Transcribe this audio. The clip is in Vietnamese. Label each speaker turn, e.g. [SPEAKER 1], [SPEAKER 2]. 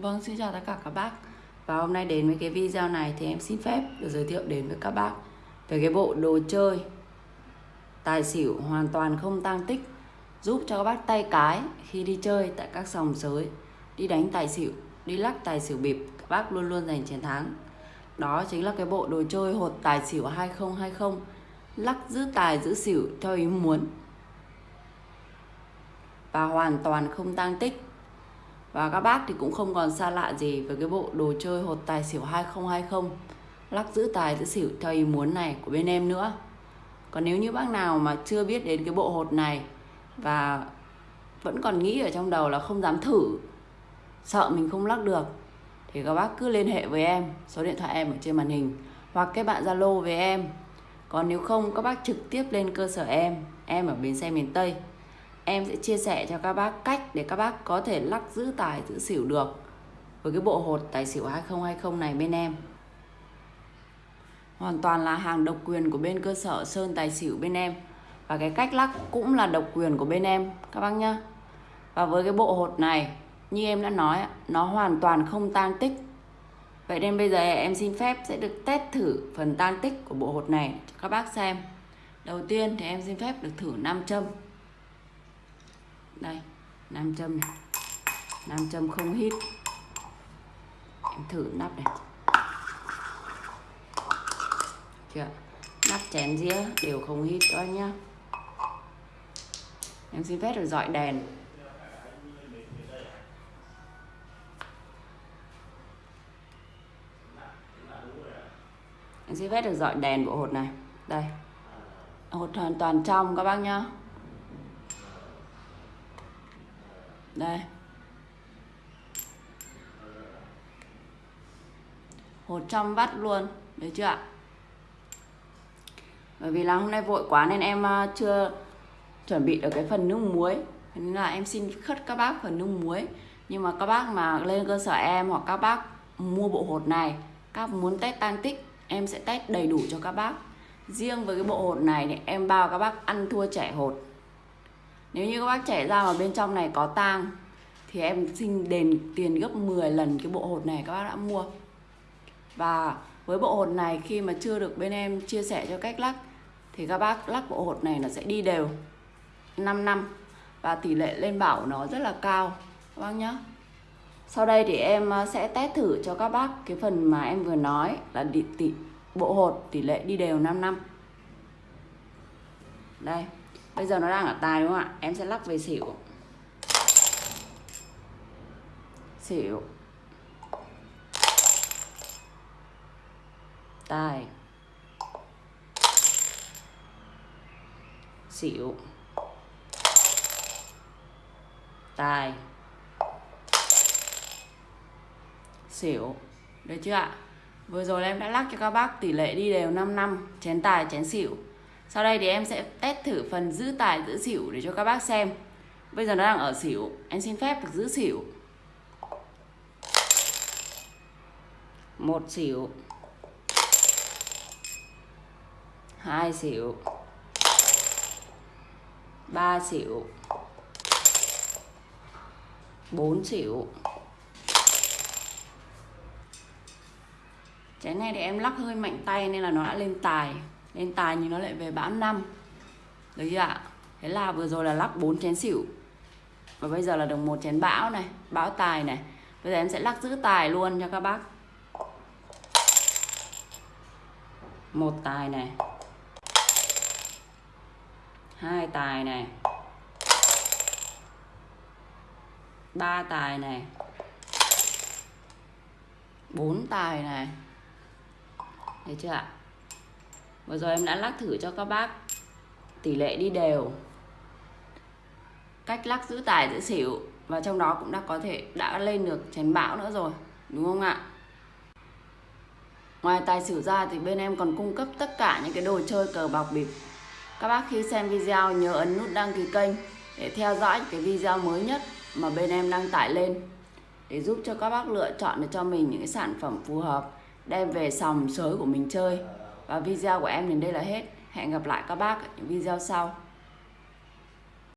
[SPEAKER 1] Vâng, xin chào tất cả các bác. Và hôm nay đến với cái video này thì em xin phép được giới thiệu đến với các bác Về cái bộ đồ chơi Tài xỉu hoàn toàn không tăng tích Giúp cho các bác tay cái khi đi chơi tại các sòng sới Đi đánh tài xỉu, đi lắc tài xỉu bịp Các bác luôn luôn giành chiến thắng. Đó chính là cái bộ đồ chơi hột tài xỉu 2020 Lắc giữ tài giữ xỉu theo ý muốn. Và hoàn toàn không tăng tích và các bác thì cũng không còn xa lạ gì với cái bộ đồ chơi hột tài xỉu 2020 lắc giữ tài giữ xỉu theo ý muốn này của bên em nữa. Còn nếu như bác nào mà chưa biết đến cái bộ hột này và vẫn còn nghĩ ở trong đầu là không dám thử, sợ mình không lắc được thì các bác cứ liên hệ với em, số điện thoại em ở trên màn hình hoặc các bạn Zalo với em. Còn nếu không các bác trực tiếp lên cơ sở em, em ở bến xe miền Tây em sẽ chia sẻ cho các bác cách để các bác có thể lắc giữ tài, giữ xỉu được với cái bộ hột tài xỉu 2020 này bên em. Hoàn toàn là hàng độc quyền của bên cơ sở Sơn Tài Xỉu bên em. Và cái cách lắc cũng là độc quyền của bên em, các bác nhá. Và với cái bộ hột này, như em đã nói, nó hoàn toàn không tan tích. Vậy nên bây giờ em xin phép sẽ được test thử phần tan tích của bộ hột này cho các bác xem. Đầu tiên thì em xin phép được thử nam châm đây, nam châm này. Nam châm không hít. Em thử nắp này. Chưa? Nắp chén dĩa đều không hít đó nhá. Em xin phép được dọi đèn. Em xin phép được dọi đèn bộ hột này. Đây. Hột hoàn toàn trong, các bác nhá. Đây. Hột trong vắt luôn đấy chưa ạ? Bởi vì là hôm nay vội quá nên em à, chưa chuẩn bị được cái phần nước muối. Nên là em xin khất các bác phần nước muối. Nhưng mà các bác mà lên cơ sở em hoặc các bác mua bộ hột này, các muốn test tan tích, em sẽ test đầy đủ cho các bác. Riêng với cái bộ hột này thì em bao các bác ăn thua trẻ hột nếu như các bác trẻ ra mà bên trong này có tang thì em xin đền tiền gấp 10 lần cái bộ hột này các bác đã mua. Và với bộ hột này khi mà chưa được bên em chia sẻ cho cách lắc thì các bác lắc bộ hột này nó sẽ đi đều 5 năm. Và tỷ lệ lên bảo nó rất là cao các bác nhé sau đây thì em ờ, sẽ test thử cho các bác cái phần mà em vừa nói là tỷ, tỷ bộ hột tỷ lệ đi đều 5 năm. Đây bây giờ nó đang ở tài đúng không ạ? Em sẽ lắc về xỉu. Xỉu. Tài. Xỉu. Tài. Xỉu. Được chưa ạ? Vừa rồi em đã lắc cho các bác tỷ lệ đi đều 5 năm. Chén tài, chén xỉu sau đây thì em sẽ test thử phần giữ tài, giữ xỉu để cho các bác xem. Bây giờ nó đang ở xỉu. Em xin phép được giữ xỉu. Một xỉu. Hai xỉu. Ba xỉu. Bốn xỉu. Chén này thì em lắc hơi mạnh tay nên là nó đã lên tài nên tài nhưng nó lại về bão năm. Được chưa ạ. Thế là vừa rồi là lắc bốn chén xỉu. Và bây giờ là được một chén bão này, bão tài này. Bây giờ em sẽ lắc giữ tài luôn cho các bác. Một tài này. Hai tài này. Ba tài này. Bốn tài này. Thấy chưa ạ? Vừa rồi em đã lắc thử cho các bác. Tỷ lệ đi đều. Cách lắc giữ tài, giữ xỉu. Và trong đó cũng đã có thể, đã lên được chén bão nữa rồi. Đúng không ạ? Ngoài tài xỉu ra thì bên em còn cung cấp tất cả những cái đồ chơi cờ bạc bịp. Các bác khi xem video nhớ ấn nút đăng ký kênh để theo dõi cái video mới nhất mà bên em đăng tải lên. Để giúp cho các bác lựa chọn được cho mình những cái sản phẩm phù hợp, đem về sòng sới của mình chơi. Và video của em đến đây là hết. Hẹn gặp lại các bác ở những video sau.